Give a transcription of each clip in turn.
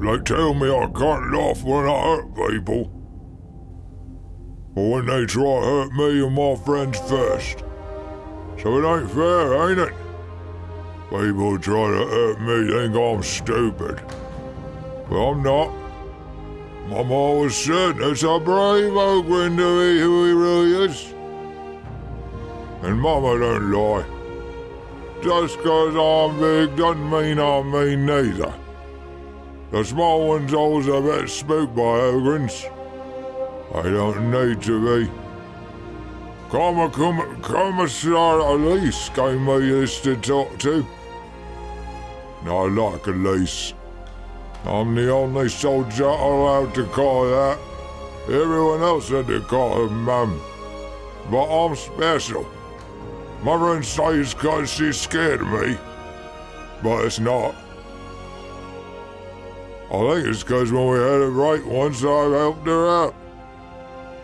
They tell me I can't laugh when I hurt people. But when they try to hurt me and my friends first. So it ain't fair, ain't it? People try to hurt me think I'm stupid. But I'm not. Mama always said it's a brave oak when to be who he really is. And Mama don't lie. Just 'cause I'm big doesn't mean I'm mean neither. The small ones always a bit spooked by ogryns. I don't need to be. Comma, comma, Commissar Elise gave me this to talk to. I like Elise. I'm the only soldier allowed to call that. Everyone else had to call her Mum. But I'm special. Mother says because she's scared of me. But it's not. I think it's because when we had it right once, I helped her out.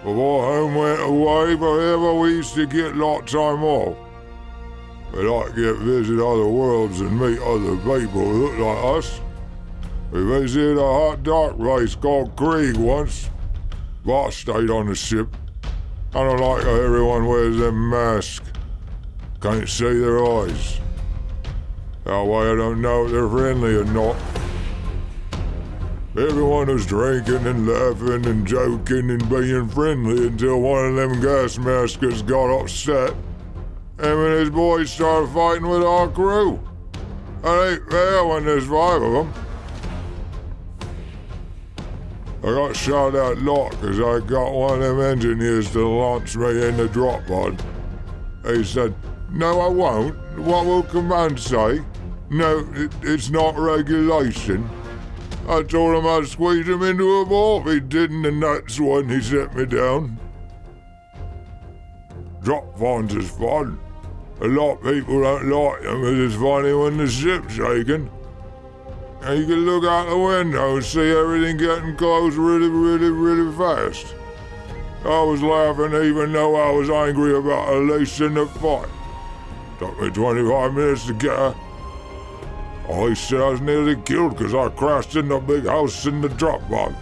Before home went away forever, we used to get lot time off. Like to get visit other worlds and meet other people who look like us. We visited a hot dark place called Krieg once. But I stayed on the ship. I don't like how everyone wears them mask. Can't see their eyes. That way I don't know if they're friendly or not. Everyone was drinking and laughing and joking and being friendly until one of them gas maskers got upset. Him and his boys started fighting with our crew. It ain't fair when there's five of them. I got shot out lot because I got one of them engineers to launch me in the drop pod. He said, No, I won't. What will command say? No, it, it's not regulation. I told him I'd squeeze him into a ball he didn't, and that's when he set me down. Drop pods is fun. A lot of people don't like them because it's funny when the ship's shaking. And you can look out the window and see everything getting close really, really, really fast. I was laughing even though I was angry about Elise in the fight. Took me 25 minutes to get her. Elise said I was nearly killed because I crashed in the big house in the drop pod.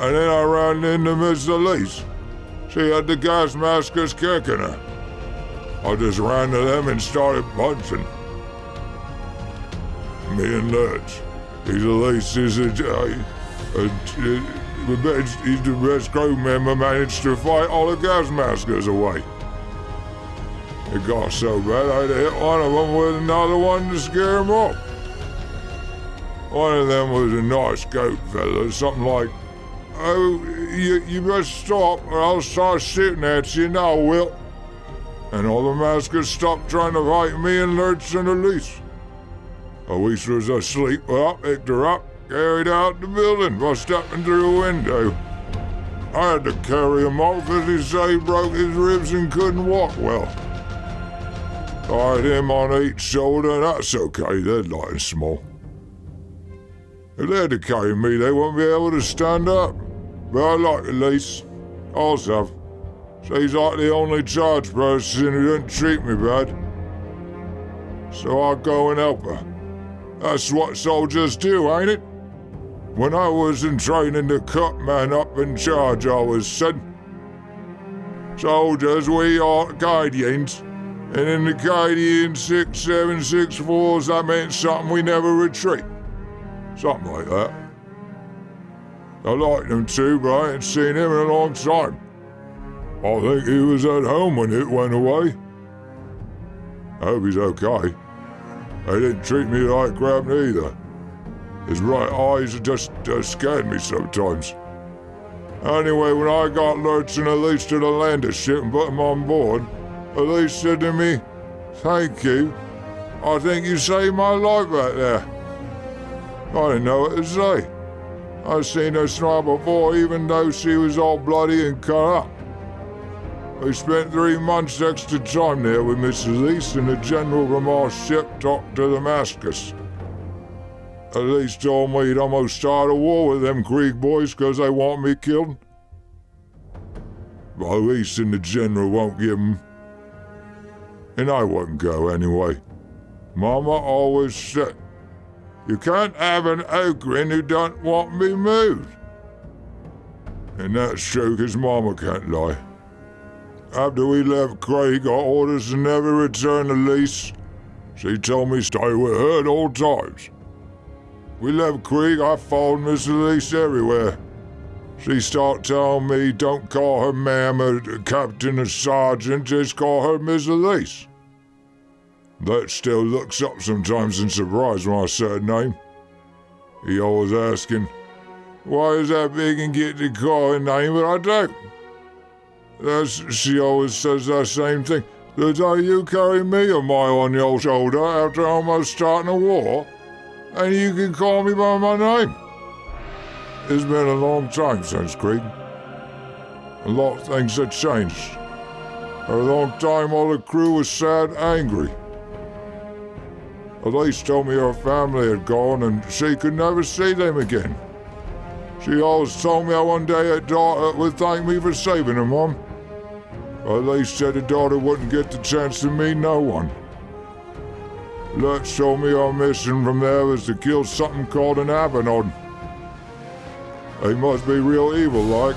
And then I ran into Miss Elise. She had the gas maskers kicking her. I just ran to them and started punching. Me and Lurch. He's Elise is a, a, uh, a, a, best, he's the best crew member managed to fight all the gas maskers away. It got so bad I had to hit one of them with another one to scare him off. One of them was a nice goat fella, something like, Oh, you, you best stop or I'll start shooting at you now, Will. And all the maskers stopped trying to fight me and Lurch and Elise. Elise was asleep, well, I picked her up, carried out the building by stepping through a window. I had to carry him off because he said broke his ribs and couldn't walk well. Had him on each shoulder, and that's okay, they're light and small. If they had to carry me, they wouldn't be able to stand up. But I like Elise. I also, she's like the only charge person who didn't treat me bad. So I'll go and help her. That's what soldiers do, ain't it? When I was in training to cut man up in charge, I was said. Soldiers, we are Guardians. And in the Guardian 6764s, that meant something we never retreat. Something like that. I liked him too, but I ain't seen him in a long time. I think he was at home when it went away. I hope he's okay. They didn't treat me like crap neither. His right eyes just, just scared me sometimes. Anyway, when I got Lurch and Elise to the lander ship and put them on board, Elise said to me, Thank you. I think you saved my life back there. I didn't know what to say. I'd seen her smile before, even though she was all bloody and cut up. We spent three months extra time there with Mrs. Elise and the general from our ship talked to the maskers. Elise told me he'd almost start a war with them Krieg boys because they want me killed. But Elise and the general won't give 'em. And I wouldn't go anyway. Mama always said, You can't have an ogryn who don't want me moved. And that's true, 'cause Mama can't lie. After we left Krieg, got orders to never return to lease. She told me stay with her at all times. We left Krieg, I followed Miss Elise everywhere. She start telling me don't call her ma'am or captain or sergeant, just call her Miss Elise. That still looks up sometimes in surprise when I say her name. He always asking, why is that big and get to call her name, but I don't. That's, she always says that same thing. The day you carry me a mile on your shoulder after almost starting a war, and you can call me by my name. It's been a long time since Krieg. A lot of things had changed. For a long time, all the crew was sad, angry. Elise told me her family had gone and she could never see them again. She always told me one day her daughter would thank me for saving her, Mom. Elise said her daughter wouldn't get the chance to meet no one. Lurch told me our mission from there was to kill something called an Abaddon. They must be real evil like.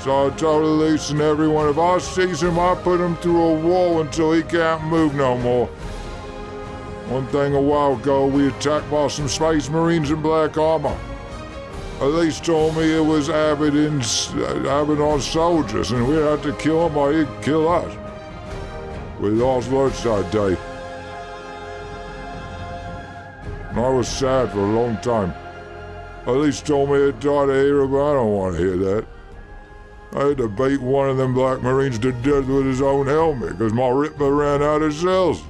So I told Elise and everyone if I sees him, I put him through a wall until he can't move no more. One thing a while ago, we attacked by some space marines in black armor. Elise told me it was Abaddon's, Abaddon soldiers, and we had to kill them or he'd kill us. We lost Lurch that day. And I was sad for a long time. Elise told me it died of but I don't want to hear that. I had to beat one of them black marines to death with his own helmet because my Ripper ran out of shells.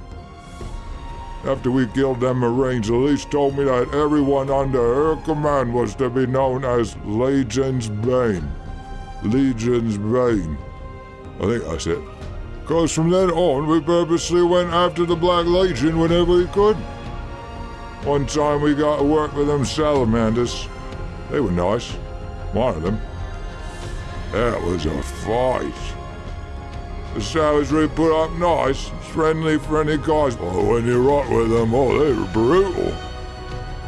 After we killed them Marines, Elise told me that everyone under her command was to be known as Legion's Bane. Legion's Bane. I think that's it. Because from then on, we purposely went after the Black Legion whenever we could. One time we got to work with them salamanders. They were nice. One of them. That was a fight. The savagery put up nice, friendly, friendly guys. But when you rock with them, oh, they were brutal.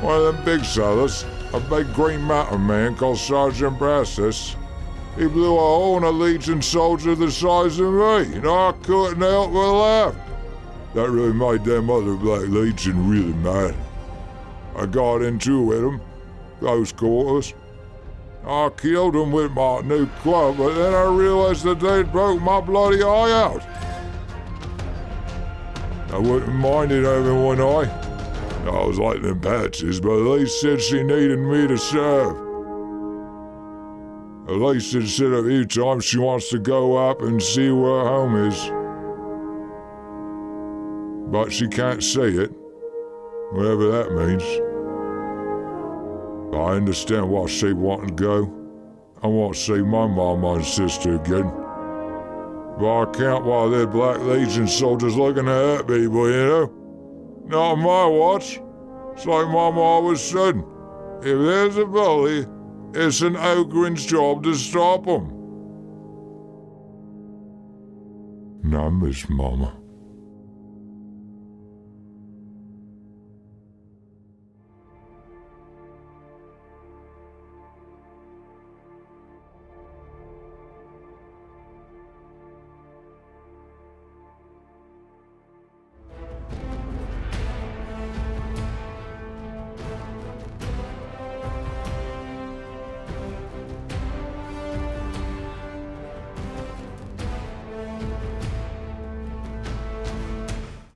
One of them big sellers, a big green mountain man called Sergeant Brassus, he blew a hole in a Legion soldier the size of me, and I couldn't help but laugh. That really made them other Black Legion really mad. I got into it with them, close quarters. I killed them with my new club, but then I realized that they'd broke my bloody eye out. I wouldn't mind it having one eye. I was like them patches, but Elise said she needed me to serve. Elise had said a few times she wants to go up and see where home is. But she can't see it, whatever that means. I understand why she wanted to go. I want to see my mama and sister again. But I can't while they're Black Legion soldiers looking to hurt people, you know? Not my watch. It's like Mama always said. If there's a bully, it's an Ogryn's job to stop him. Miss Mama.